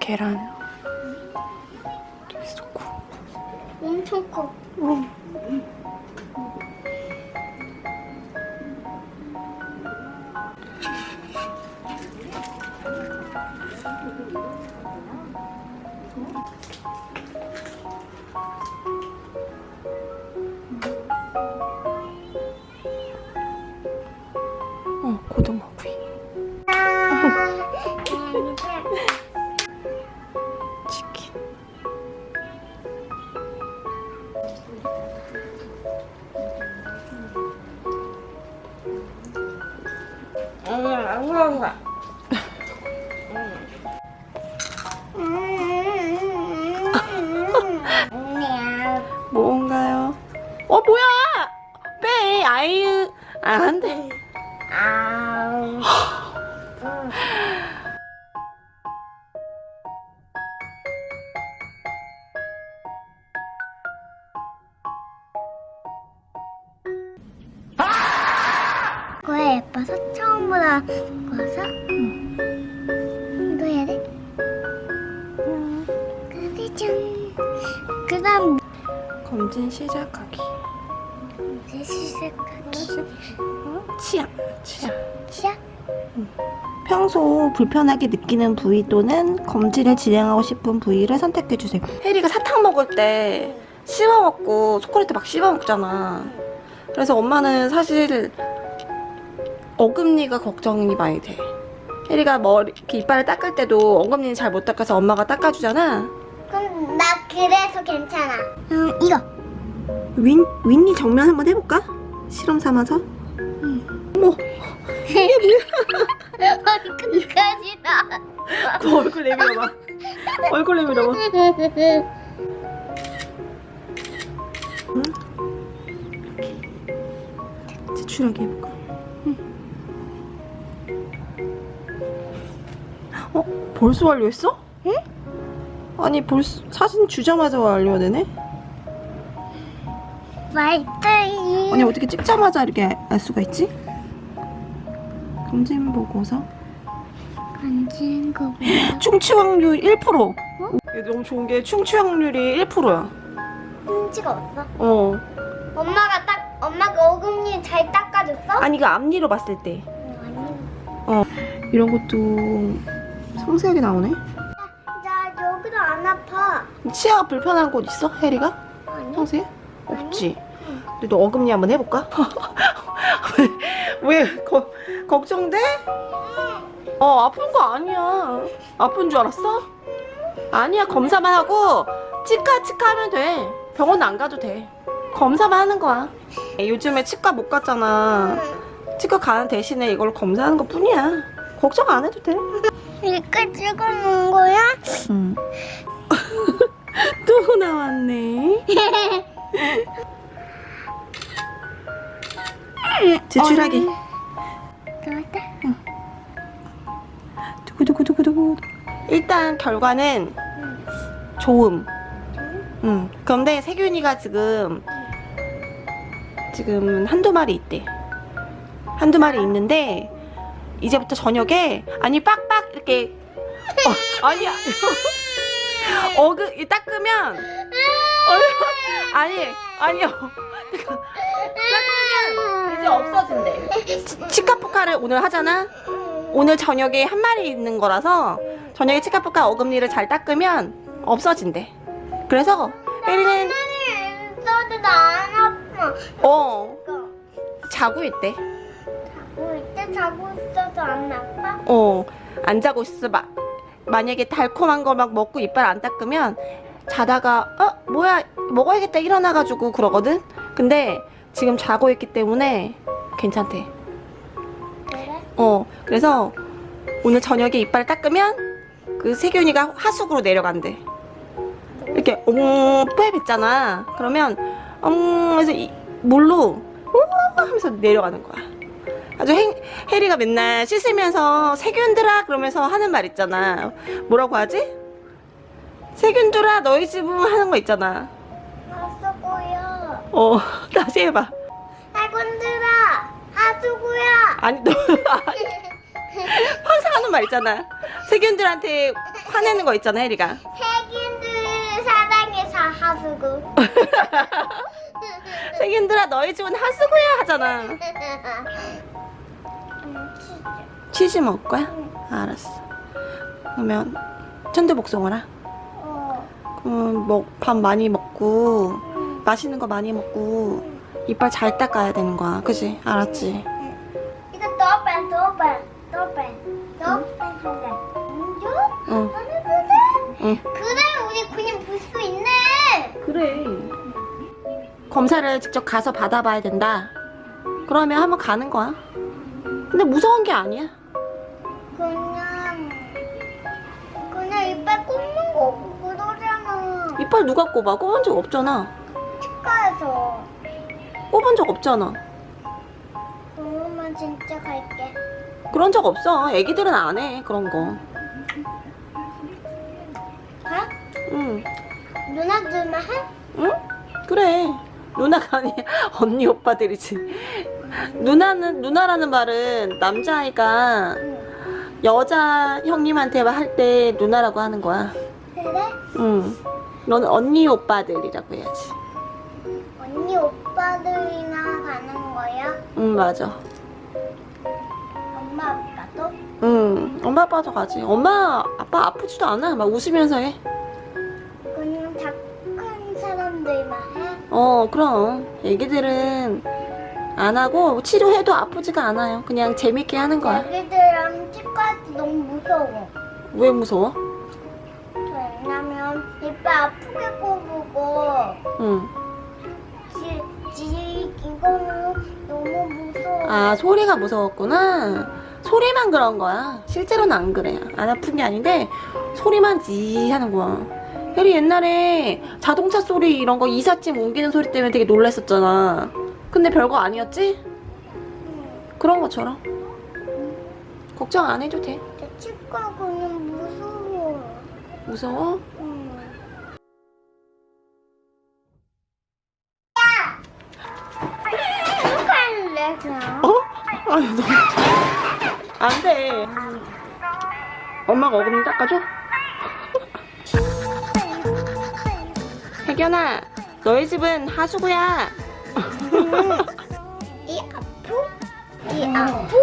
계란 좋고 엄청 커. 어. 뭔가요? 어, 뭐야! 빼! 아이유. 아, 안 돼. 이 거에 예뻐서 처음보다 예뻐서 이거 해야 돼? 근데 좀그 다음 검진 시작하기. 이제 시작하기 치아. 치아. 시작 평소 불편하게 느끼는 부위 또는 검진을 진행하고 싶은 부위를 선택해주세요. 혜리가 사탕 먹을 때 씹어 먹고 초콜릿 막 씹어 먹잖아. 그래서 엄마는 사실 어금니가 걱정이 많이 돼. 혜리가 머리 이렇게 이빨을 닦을 때도 어금니는 잘못 닦아서 엄마가 닦아주잖아. 그럼 나 그래서 괜찮아 음 이거 윈 윈니 정면 한번 해볼까? 실험 삼아서. 어머, 얼굴까지 나 그 얼굴 내밀어봐. 얼굴 내밀어봐. 제출하게 해볼까? 어? 벌써 완료했어? 응? 아니 벌써 사진 주자마자 완료가 되네? 말들이 아니 어떻게 찍자마자 이렇게 알 수가 있지? 검진 보고서 간지는 거 충치 확률 1%. 이게 너무 좋은 게 충치 확률이 1%야. 흠지가 없어 어. 엄마가 딱 엄마가 어금니 잘 닦아줬어? 아니 이거 앞니로 봤을 때 아니 이런 것도 상세하게 나오네. 나 여기도 안 아파 치아가 불편한 곳 있어? 혜리가? 아니 평소에? 없지. 근데 너 어금니 한번 해볼까? 왜? 왜? 거, 걱정돼? 어 아픈 거 아니야. 아픈 줄 알았어? 아니야 검사만 하고 치과 치과 하면 돼. 병원 안 가도 돼. 검사만 하는 거야. 요즘에 치과 못 갔잖아. 치과 가는 대신에 이걸 검사하는 것 뿐이야. 걱정 안 해도 돼. 이렇게 찍어놓은 거야? 응. 또 나왔네. 제출하기. 나왔다 두구두구두구두구. 일단 결과는 좋음. 응. 그런데 세균이가 지금 지금 한두 마리 있대. 한두 마리 있는데 이제부터 저녁에 아니 빡빡 이렇게 어, 아니야. 어그 이 닦으면 얼- 아니 아니요. 닦으면 이제 없어진대. 치- 치카포카를 오늘 하잖아. 오늘 저녁에 한 마리 있는 거라서 저녁에 치카포카 어금니를 잘 닦으면 없어진대. 그래서 혜리는 어 이거 자고 있대. 자고 있어도 안 아파? 어 안 자고 있어 막 만약에 달콤한 거막 먹고 이빨 안 닦으면 자다가 어 뭐야 먹어야겠다 일어나가지고 그러거든. 근데 지금 자고 있기 때문에 괜찮대. 그래? 어 그래서 오늘 저녁에 이빨 닦으면 그 세균이가 하수구로 내려간대. 이렇게 옹 뽀해 뱉잖아. 그러면 엉 해서 이, 물로 우 하면서 내려가는 거야. 아주 행, 해리가 맨날 씻으면서 세균들아 그러면서 하는 말 있잖아. 뭐라고 하지? 세균들아 너희 집은 하는 거 있잖아. 하수구야 어 다시 해봐. 해군들아 하수구야 아니 너 항상 하는 말 있잖아. 세균들한테 화내는 거 있잖아 혜리가 세균들 사랑해서 하수구. 세균들아 너희 집은 하수구야 하잖아. 치즈 먹을 거야? 알았어 그러면 천도복숭아라 어. 그럼 뭐, 밥 많이 먹고 음. 맛있는 거 많이 먹고 이빨 잘 닦아야 되는 거야 그지? 알았지? 이거 더 뺀, 더 뺀. 이거? 응. 응. 그래, 우리 그냥 볼 수 있네. 그래 검사를 직접 가서 받아봐야 된다 그러면 한번 가는 거야 근데 무서운 게 아니야 이빨 누가 꼽아? 꼽은 적 없잖아 치과에서. 꼽은 적 없잖아 그러면 진짜 갈게. 그런 적 없어 애기들은 안 해 그런 거 가? 응. 누나들만 해? 응? 그래. 누나가 아니 언니 오빠들이지. 누나는 누나라는 말은 남자아이가 응. 여자 형님한테 할 때 누나라고 하는 거야. 그래? 응. 너는 언니 오빠들이라고 해야지. 언니 오빠들이나 가는 거야? 응 맞아. 엄마 아빠도? 응. 엄마 아빠도 가지. 엄마 아빠 아프지도 않아. 막 웃으면서 해. 그냥 착한 사람들만 해? 어 그럼 애기들은 안 하고 치료해도 아프지가 않아요. 그냥 재밌게 하는 거야. 애기들이랑 치과에서 너무 무서워. 왜 무서워? 이빨 아프게 꼽고 응. 지, 지 이거는 너무 무서워. 아 소리가 무서웠구나 소리만 그런 거야 실제로는 안 그래 안 아픈 게 아닌데 소리만 지 하는 거야 혜리 옛날에 자동차 소리 이런 거 이삿짐 옮기는 소리 때문에 되게 놀랬었잖아 근데 별거 아니었지? 응. 그런 것처럼 걱정 안 해도 돼 내 치과 그냥 무서워. 무서워? 어? 아니 너 안돼 엄마가 어금니 닦아줘? 혜견아 너희 집은 하수구야 이 아프? 이 아프?